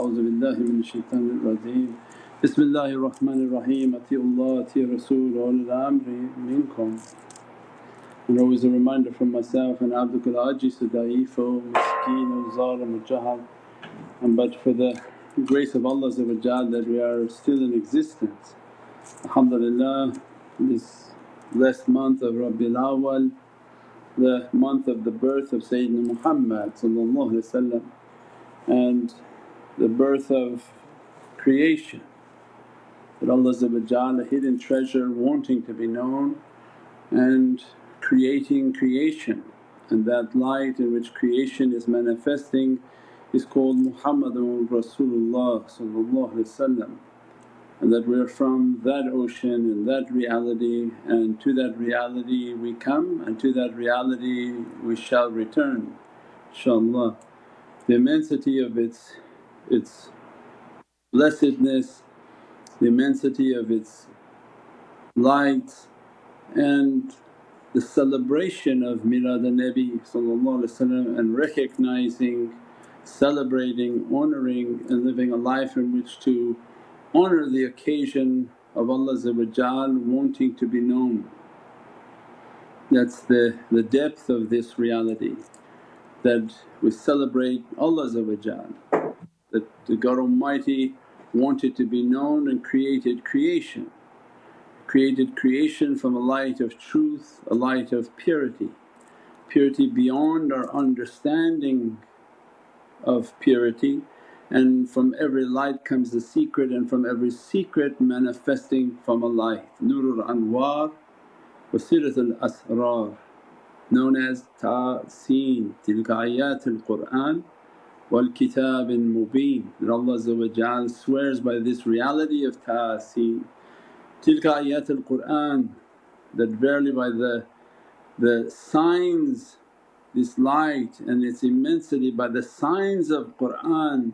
أعوذ بالله من الشيطان الرجيم بسم الله الرحمن الرحيم أطيعوا الله أطيعوا الرسول وأولي الأمر منكم And always a reminder from myself and abdukal ajizu da'ifo, miskeen, zalim, jahal. And but for the grace of Allah that we are still in existence. Alhamdulillah, this blessed month of Rabiul Awwal, the month of the birth of Sayyidina Muhammad and the birth of creation. That Allah a hidden treasure wanting to be known and creating creation. And that light in which creation is manifesting is called Muhammadun Rasulullah and that we're from that ocean and that reality and to that reality we come and to that reality we shall return inshaAllah. The immensity of its, its blessedness, the immensity of its light and the celebration of Milad al-Nabi and recognizing, celebrating, honouring and living a life in which to honour the occasion of Allah wanting to be known. That's the, the depth of this reality that we celebrate Allah that the God Almighty wanted to be known and created creation. Created creation from a light of truth, a light of purity, purity beyond our understanding of purity. And from every light comes the secret and from every secret manifesting from a light. Nurul Anwar wa Siratul Asrar known as Ta'seen tilka ayatul Qur'an wal kitabin mubeen that Allah swears by this reality of Ta'seen Tilka ayatul Qur'an that verily by the, the signs this light and its immensity by the signs of Qur'an,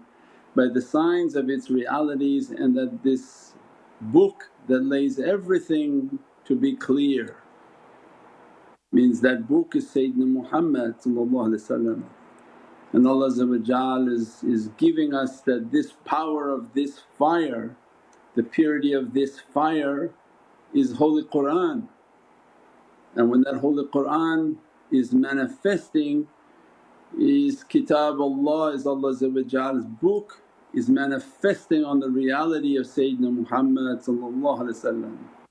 by the signs of its realities and that this book that lays everything to be clear means that book is Sayyidina Muhammad and Allah is, is giving us that this power of this fire the purity of this fire is Holy Qur'an. And when that Holy Qur'an is manifesting is Kitab Allah is Allah's book is manifesting on the reality of Sayyidina Muhammad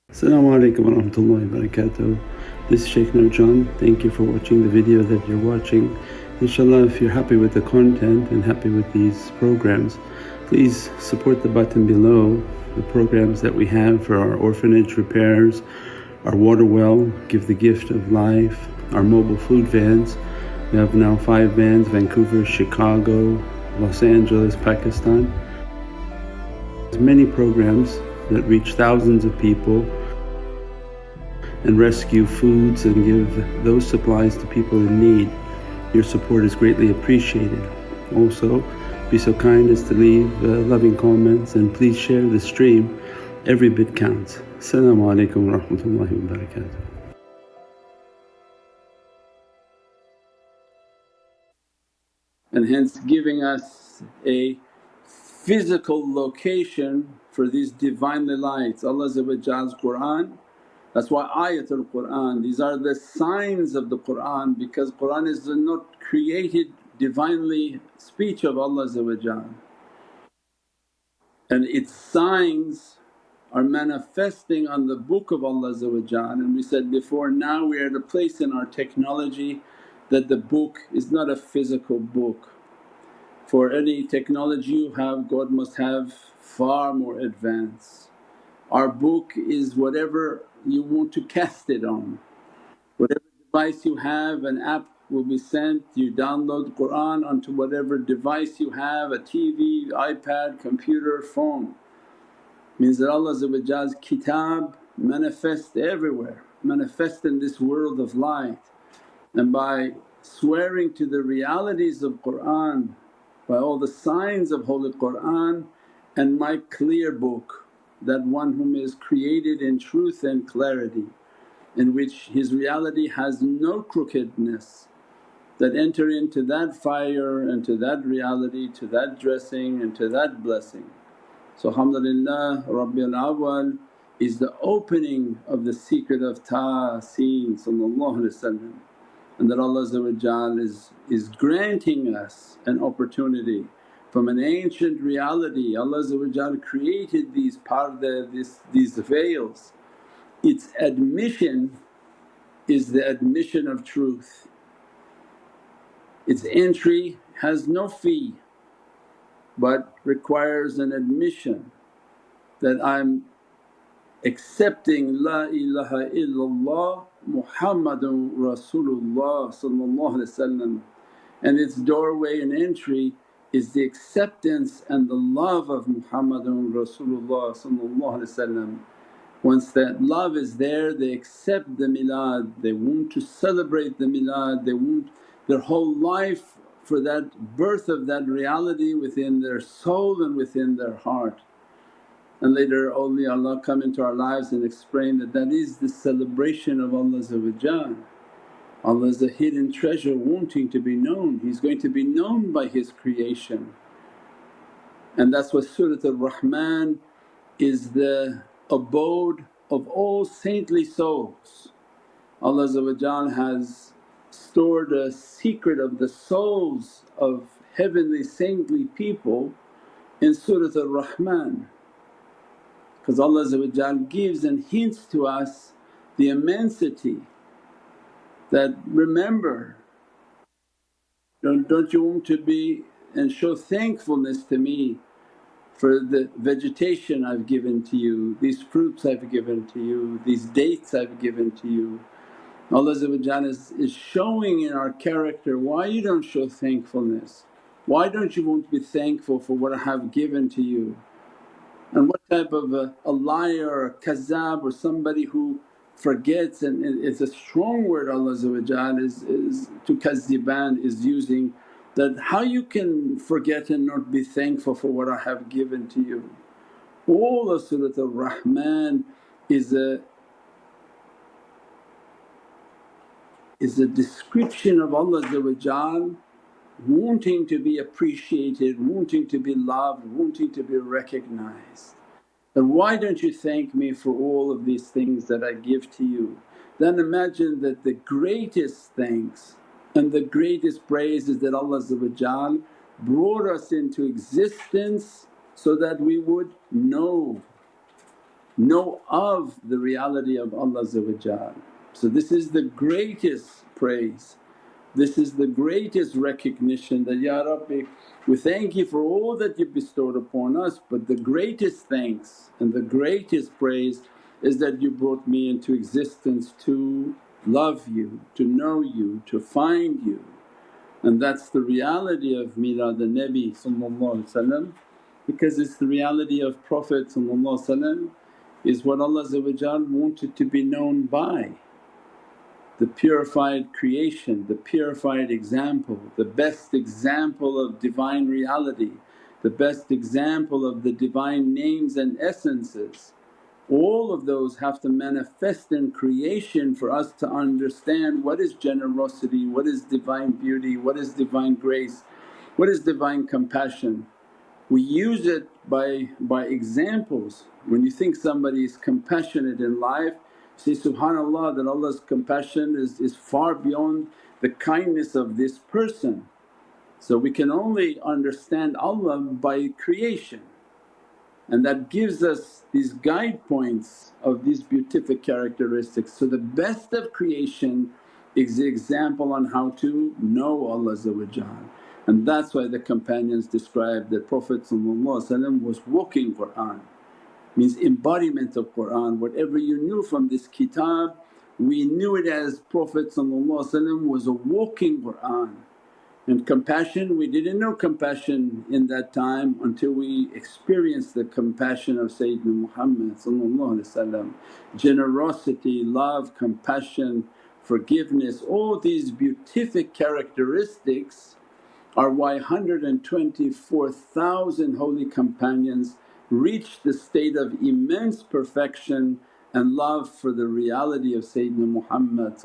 Assalamu alaikum wa rahmatullahi wa. This is Shaykh Nurjan. Thank you for watching the video that you're watching. Inshallah if you're happy with the content and happy with these programs please support the button below the programs that we have for our orphanage repairs, our water well, Give the Gift of Life, our mobile food vans. We have now five vans Vancouver, Chicago, Los Angeles, Pakistan. There's many programs that reach thousands of people and rescue foods and give those supplies to people in need. Your support is greatly appreciated. Also be so kind as to leave uh, loving comments and please share the stream, every bit counts. Assalamu alaikum wa rahmatullahi wa barakatuh. And hence giving us a physical location for these Divinely lights. Allah's Qur'an that's why ayatul Qur'an, these are the signs of the Qur'an because Qur'an is not created Divinely speech of Allah and its signs are manifesting on the book of Allah and we said before now we are at a place in our technology that the book is not a physical book. For any technology you have God must have far more advanced. Our book is whatever you want to cast it on, whatever device you have an app will be sent, you download Qur'an onto whatever device you have a TV, iPad, computer, phone. Means that Allah's kitab manifest everywhere, manifest in this world of light. And by swearing to the realities of Qur'an, by all the signs of Holy Qur'an and my clear book, that one whom is created in truth and clarity in which his reality has no crookedness that enter into that fire and to that reality, to that dressing and to that blessing. So alhamdulillah Rabi'l Awwal is the opening of the secret of Ta'seen and that Allah is, is granting us an opportunity from an ancient reality. Allah created these parda, this, these veils. Its admission is the admission of truth. Its entry has no fee but requires an admission that I'm accepting La ilaha illallah Muhammadun Rasulullah and its doorway and entry is the acceptance and the love of Muhammadun Rasulullah Once that love is there they accept the milad, they want to celebrate the milad, they want their whole life for that birth of that reality within their soul and within their heart. And later awliyaullah come into our lives and explain that that is the celebration of Allah Allah is a hidden treasure wanting to be known, He's going to be known by His creation. And that's what Surat al-Rahman is the abode of all saintly souls. Allah has stored a secret of the souls of heavenly saintly people in Surat al-Rahman because Allah gives and hints to us the immensity that, remember don't, don't you want to be and show thankfulness to me for the vegetation I've given to you, these fruits I've given to you, these dates I've given to you. Allah is, is showing in our character why you don't show thankfulness, why don't you want to be thankful for what I have given to you. And what type of a, a liar or a kazzab or somebody who forgets and it's a strong word Allah is, is to kazziban is using that how you can forget and not be thankful for what I have given to you. All of Surat Ar-Rahman is a is a description of Allah wanting to be appreciated, wanting to be loved, wanting to be recognized. And why don't you thank me for all of these things that I give to you? Then imagine that the greatest thanks and the greatest praise is that Allah brought us into existence so that we would know, know of the reality of Allah So this is the greatest praise this is the greatest recognition that, Ya Rabbi we thank you for all that you bestowed upon us but the greatest thanks and the greatest praise is that you brought me into existence to love you, to know you, to find you. And that's the reality of Milad al-Nabi because it's the reality of Prophet is what Allah wanted to be known by the purified creation, the purified example, the best example of Divine reality, the best example of the Divine names and essences. All of those have to manifest in creation for us to understand what is generosity, what is Divine beauty, what is Divine grace, what is Divine compassion. We use it by, by examples. When you think somebody is compassionate in life Say subhanallah that Allah's compassion is, is far beyond the kindness of this person. So we can only understand Allah by creation and that gives us these guide points of these beatific characteristics. So the best of creation is the example on how to know Allah and that's why the companions described that Prophet was walking Qur'an means embodiment of Qur'an. Whatever you knew from this kitab we knew it as Prophet was a walking Qur'an. And compassion, we didn't know compassion in that time until we experienced the compassion of Sayyidina Muhammad Generosity, love, compassion, forgiveness, all these beatific characteristics are why 124,000 holy companions reached the state of immense perfection and love for the reality of Sayyidina Muhammad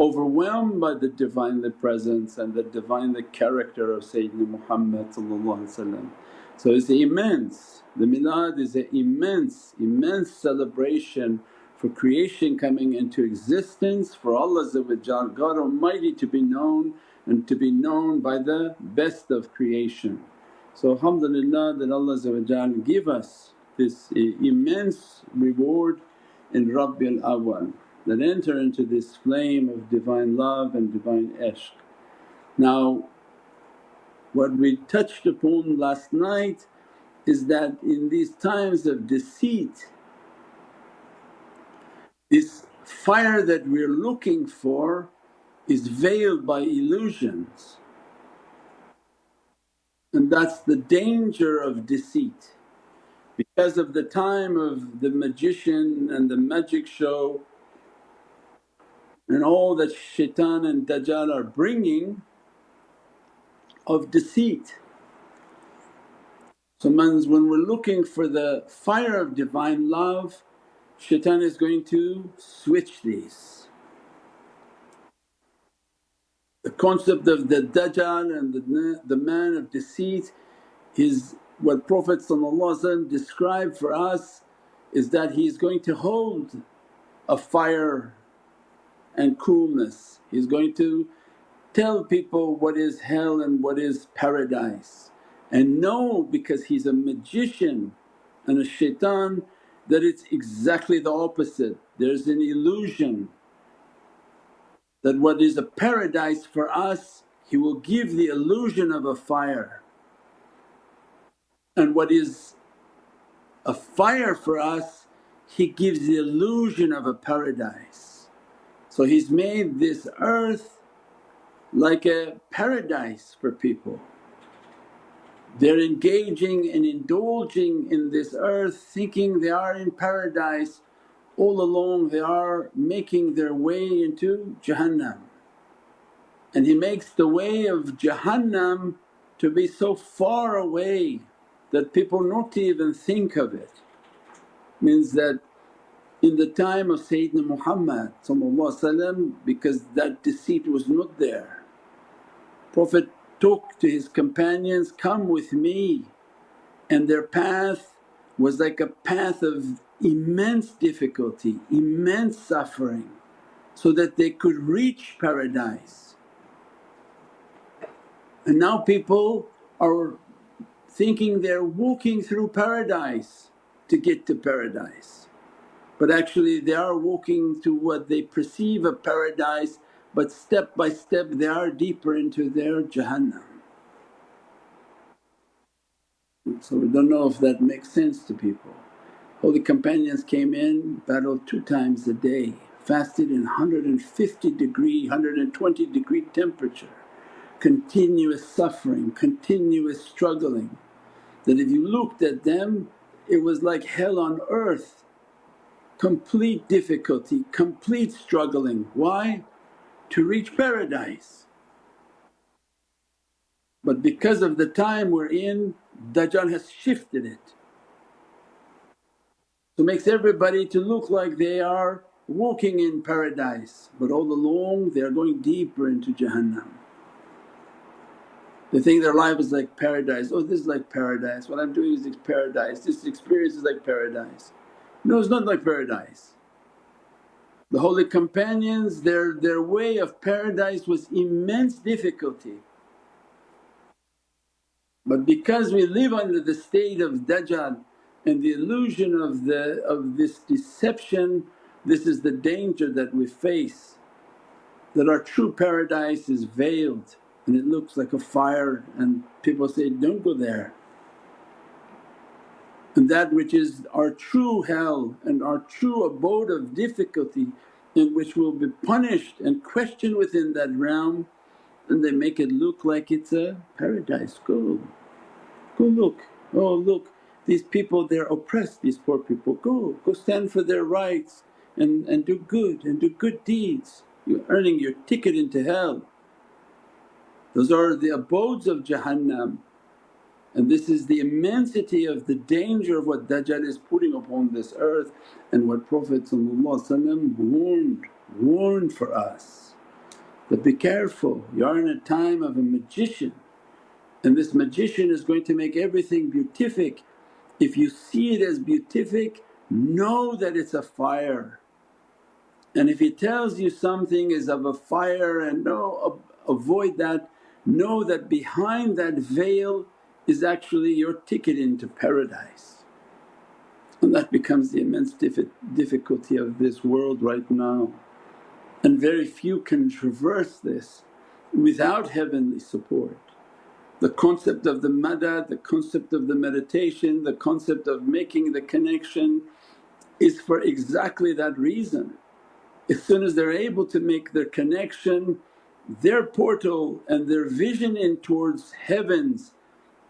overwhelmed by the Divinely Presence and the Divinely character of Sayyidina Muhammad So it's immense, the milad is an immense, immense celebration for creation coming into existence, for Allah God Almighty to be known and to be known by the best of creation. So alhamdulillah that Allah give us this uh, immense reward in Rabiul Awwal that enter into this flame of Divine love and Divine ishq. Now what we touched upon last night is that in these times of deceit this fire that we're looking for is veiled by illusions and that's the danger of deceit. Because of the time of the magician and the magic show and all that shaitan and dajjal are bringing of deceit. So means when we're looking for the fire of Divine love shaitan is going to switch these. The concept of the dajjal and the, the man of deceit is what Prophet described for us is that he's going to hold a fire and coolness. He's going to tell people what is hell and what is paradise and know because he's a magician and a shaitan that it's exactly the opposite. There's an illusion that what is a paradise for us he will give the illusion of a fire and what is a fire for us he gives the illusion of a paradise. So he's made this earth like a paradise for people. They're engaging and indulging in this earth thinking they are in paradise, all along they are making their way into Jahannam. And He makes the way of Jahannam to be so far away that people not even think of it. Means that in the time of Sayyidina Muhammad because that deceit was not there Prophet took to his companions, come with me and their path was like a path of immense difficulty, immense suffering so that they could reach paradise. And now people are thinking they're walking through paradise to get to paradise. But actually they are walking to what they perceive a paradise but step by step they are deeper into their Jahannam. So we don't know if that makes sense to people. Holy companions came in, battled two times a day, fasted in 150 degree, 120 degree temperature, continuous suffering, continuous struggling that if you looked at them it was like hell on earth, complete difficulty, complete struggling. Why? to reach paradise. But because of the time we're in Dajjal has shifted it. So makes everybody to look like they are walking in paradise but all along they are going deeper into Jahannam. They think their life is like paradise, oh this is like paradise, what I'm doing is like paradise, this experience is like paradise. No it's not like paradise. The holy companions their, their way of paradise was immense difficulty. But because we live under the state of Dajjal and the illusion of, the, of this deception, this is the danger that we face that our true paradise is veiled and it looks like a fire and people say, don't go there. And that which is our true hell and our true abode of difficulty in which we'll be punished and questioned within that realm and they make it look like it's a paradise. Go, go look, oh look these people they're oppressed these poor people, go, go stand for their rights and, and do good and do good deeds. You're earning your ticket into hell. Those are the abodes of Jahannam and this is the immensity of the danger of what Dajjal is putting upon this earth and what Prophet warned, warned for us. But be careful, you are in a time of a magician and this magician is going to make everything beatific. If you see it as beatific, know that it's a fire. And if he tells you something is of a fire and no avoid that, know that behind that veil is actually your ticket into paradise. And that becomes the immense difficulty of this world right now. And very few can traverse this without heavenly support. The concept of the madad, the concept of the meditation, the concept of making the connection is for exactly that reason. As soon as they're able to make their connection, their portal and their vision in towards heavens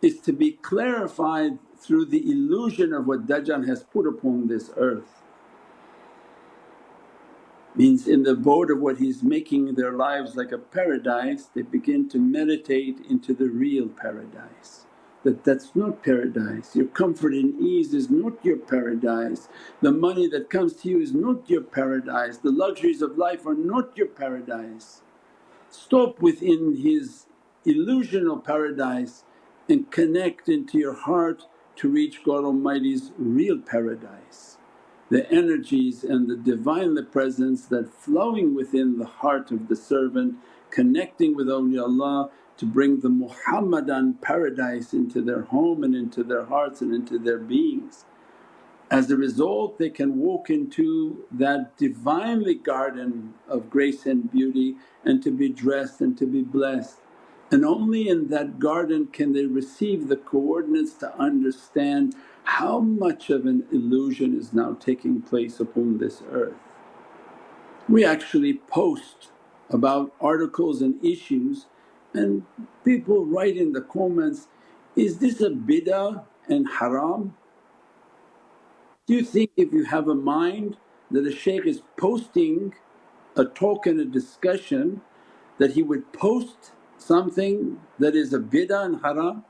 is to be clarified through the illusion of what Dajjal has put upon this earth means in the abode of what he's making their lives like a paradise they begin to meditate into the real paradise. That that's not paradise. Your comfort and ease is not your paradise. The money that comes to you is not your paradise. The luxuries of life are not your paradise. Stop within his illusional paradise and connect into your heart to reach god almighty's real paradise the energies and the Divinely Presence that flowing within the heart of the servant connecting with awliyaullah to bring the Muhammadan paradise into their home and into their hearts and into their beings. As a result they can walk into that Divinely garden of grace and beauty and to be dressed and to be blessed and only in that garden can they receive the coordinates to understand how much of an illusion is now taking place upon this earth. We actually post about articles and issues and people write in the comments, is this a bid'ah and haram? Do you think if you have a mind that a shaykh is posting a talk and a discussion that he would post something that is a bid'ah and haram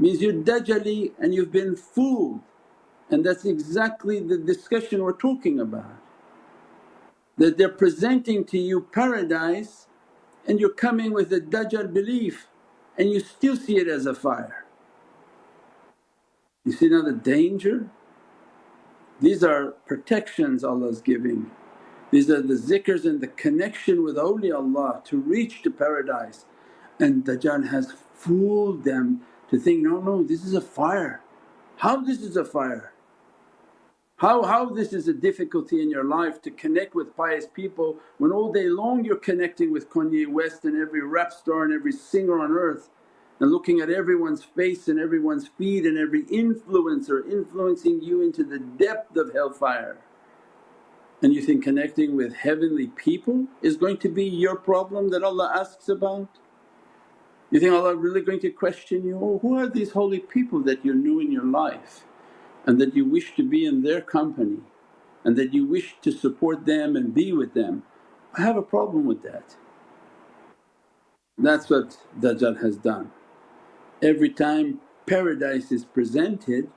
means you're dajjali and you've been fooled and that's exactly the discussion we're talking about. That they're presenting to you paradise and you're coming with a dajjal belief and you still see it as a fire. You see now the danger? These are protections Allah's giving these are the zikrs and the connection with awliyaullah to reach to paradise and Dajjal has fooled them to think, no, no this is a fire. How this is a fire? How, how this is a difficulty in your life to connect with pious people when all day long you're connecting with Kanye West and every rap star and every singer on earth and looking at everyone's face and everyone's feed and every influencer influencing you into the depth of hellfire and you think connecting with heavenly people is going to be your problem that Allah asks about? You think oh, Allah really going to question you, oh who are these holy people that you knew in your life and that you wish to be in their company and that you wish to support them and be with them. I have a problem with that. That's what Dajjal has done. Every time paradise is presented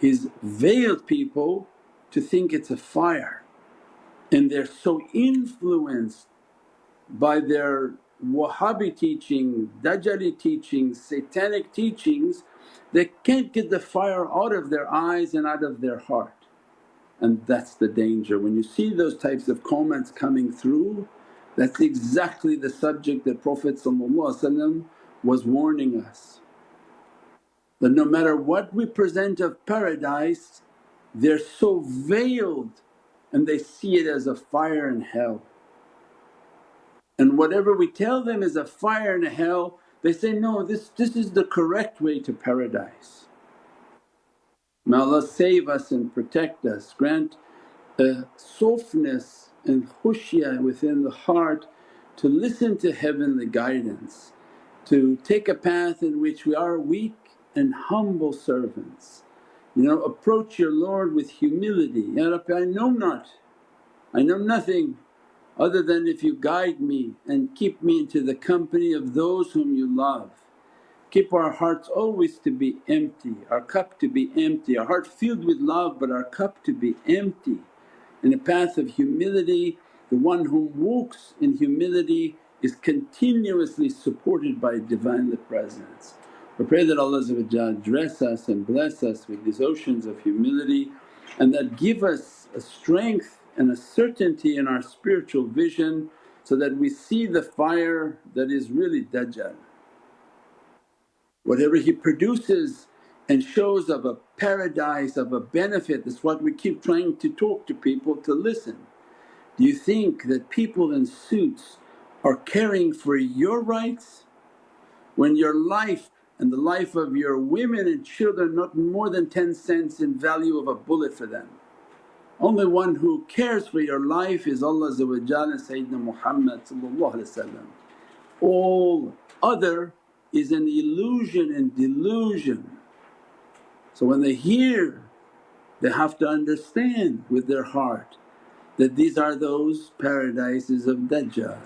he's veiled people to think it's a fire and they're so influenced by their Wahhabi teaching, Dajjali teachings, satanic teachings, they can't get the fire out of their eyes and out of their heart. And that's the danger. When you see those types of comments coming through, that's exactly the subject that Prophet was warning us. That no matter what we present of paradise, they're so veiled and they see it as a fire in hell. And whatever we tell them is a fire and a hell, they say, no this, this is the correct way to paradise. May Allah save us and protect us, grant a softness and khushya within the heart to listen to heavenly guidance, to take a path in which we are weak and humble servants. You know, approach your Lord with humility, Ya Rabbi I know not, I know nothing other than if you guide me and keep me into the company of those whom you love. Keep our hearts always to be empty, our cup to be empty, our heart filled with love but our cup to be empty in a path of humility The one who walks in humility is continuously supported by Divinely Presence. We pray that Allah dress us and bless us with these oceans of humility and that give us a strength and a certainty in our spiritual vision so that we see the fire that is really Dajjal. Whatever he produces and shows of a paradise, of a benefit, that's what we keep trying to talk to people to listen. Do you think that people in suits are caring for your rights when your life and the life of your women and children not more than 10 cents in value of a bullet for them? Only one who cares for your life is Allah and Sayyidina Muhammad All other is an illusion and delusion. So when they hear they have to understand with their heart that these are those paradises of Dajjal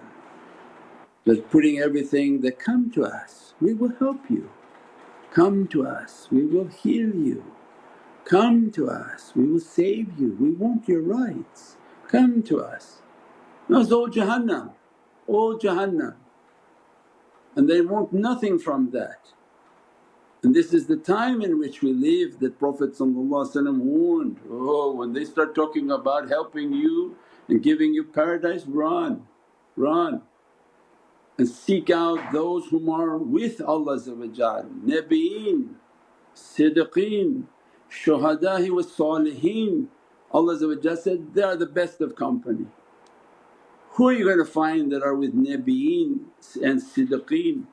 that putting everything that come to us, we will help you, come to us, we will heal you, come to us, we will save you, we want your rights, come to us. No, it's all Jahannam, all Jahannam. And they want nothing from that. And this is the time in which we live that Prophet warned, oh when they start talking about helping you and giving you paradise run, run. And seek out those whom are with Allah Nabiyeen, Siddiqeen, Shuhada'i wa Saliheen. Allah said, they are the best of company. Who are you going to find that are with Nabiyeen and Siddiqeen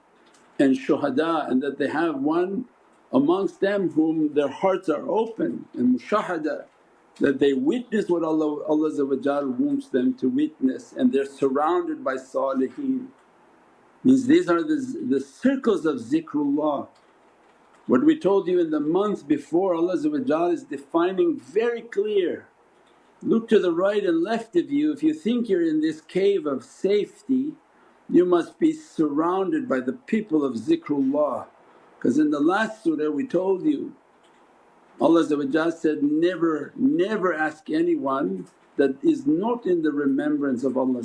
and Shuhada and that they have one amongst them whom their hearts are open and mushahada that they witness what Allah, Allah wants them to witness and they're surrounded by saliheen. Means these are the, the circles of zikrullah. What we told you in the month before Allah is defining very clear. Look to the right and left of you, if you think you're in this cave of safety you must be surrounded by the people of zikrullah. Because in the last surah we told you Allah said, never, never ask anyone that is not in the remembrance of Allah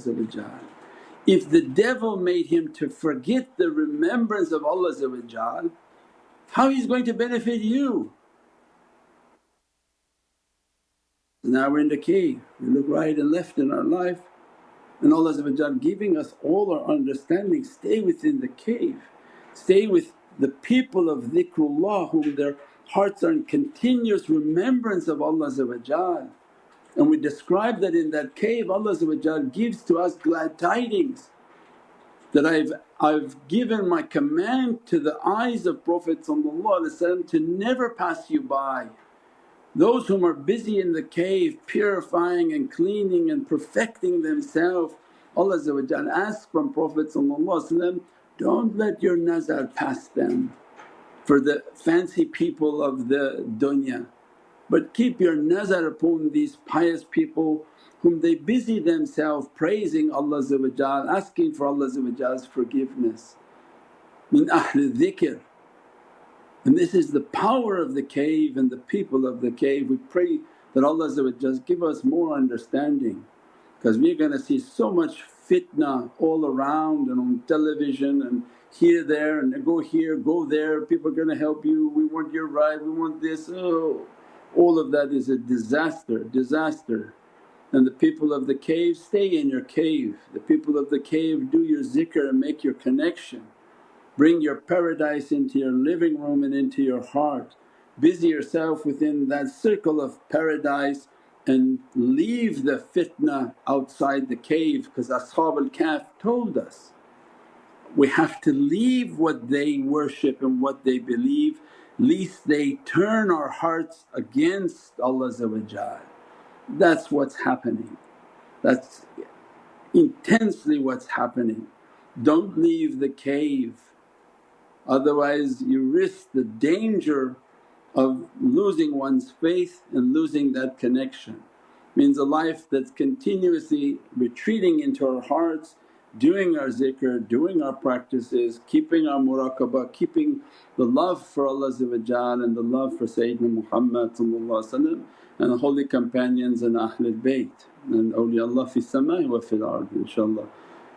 If the devil made him to forget the remembrance of Allah how he's going to benefit you? So now we're in the cave, we look right and left in our life. And Allah giving us all our understanding, stay within the cave, stay with the people of dhikrullah whom their hearts are in continuous remembrance of Allah and we describe that in that cave Allah gives to us glad tidings that I've, I've given my command to the eyes of Prophet to never pass you by. Those whom are busy in the cave purifying and cleaning and perfecting themselves, Allah asks from Prophet don't let your nazar pass them for the fancy people of the dunya but keep your nazar upon these pious people whom they busy themselves praising Allah asking for Allah's forgiveness. Min ahli dhikr and this is the power of the cave and the people of the cave. We pray that Allah give us more understanding because we're going to see so much fitna all around and on television and here, there and go here, go there, people are going to help you, we want your right, we want this, oh. All of that is a disaster, disaster. And the people of the cave stay in your cave, the people of the cave do your zikr and make your connection. Bring your paradise into your living room and into your heart. Busy yourself within that circle of paradise and leave the fitna outside the cave because Ashab al-Kahf told us we have to leave what they worship and what they believe lest they turn our hearts against Allah That's what's happening, that's intensely what's happening. Don't leave the cave otherwise you risk the danger of losing one's faith and losing that connection. Means a life that's continuously retreating into our hearts, doing our zikr, doing our practices, keeping our muraqabah, keeping the love for Allah and the love for Sayyidina Muhammad and holy companions and Ahlul Bayt and awliyaullah fi samai wa fil ard inshaAllah.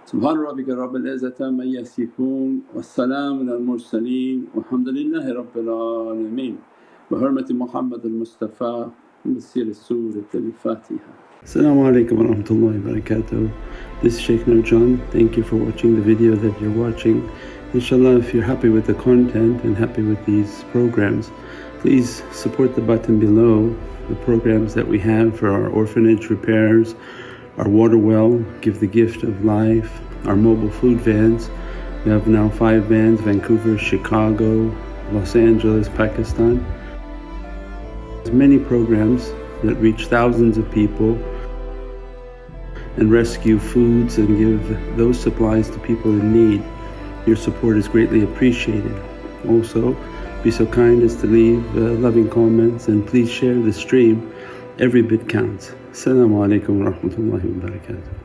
Subhana rabbika rabbil izzati amma yasifoon wa salaamun al mursaleen walhamdulillahi rabbil alameen Muhammad al-Mustafa bi siri Surat al-Fatiha. Assalamu alaikum wa rahmatullahi wa barakatuh. This is Shaykh Nurjan. Thank you for watching the video that you're watching. Inshallah if you're happy with the content and happy with these programs please support the button below the programs that we have for our orphanage repairs, our water well, Give the Gift of Life, our mobile food vans. We have now five vans Vancouver, Chicago, Los Angeles, Pakistan. There's many programs that reach thousands of people and rescue foods and give those supplies to people in need. Your support is greatly appreciated. Also, be so kind as to leave uh, loving comments and please share the stream, every bit counts. Assalamu alaikum wa barakatuh.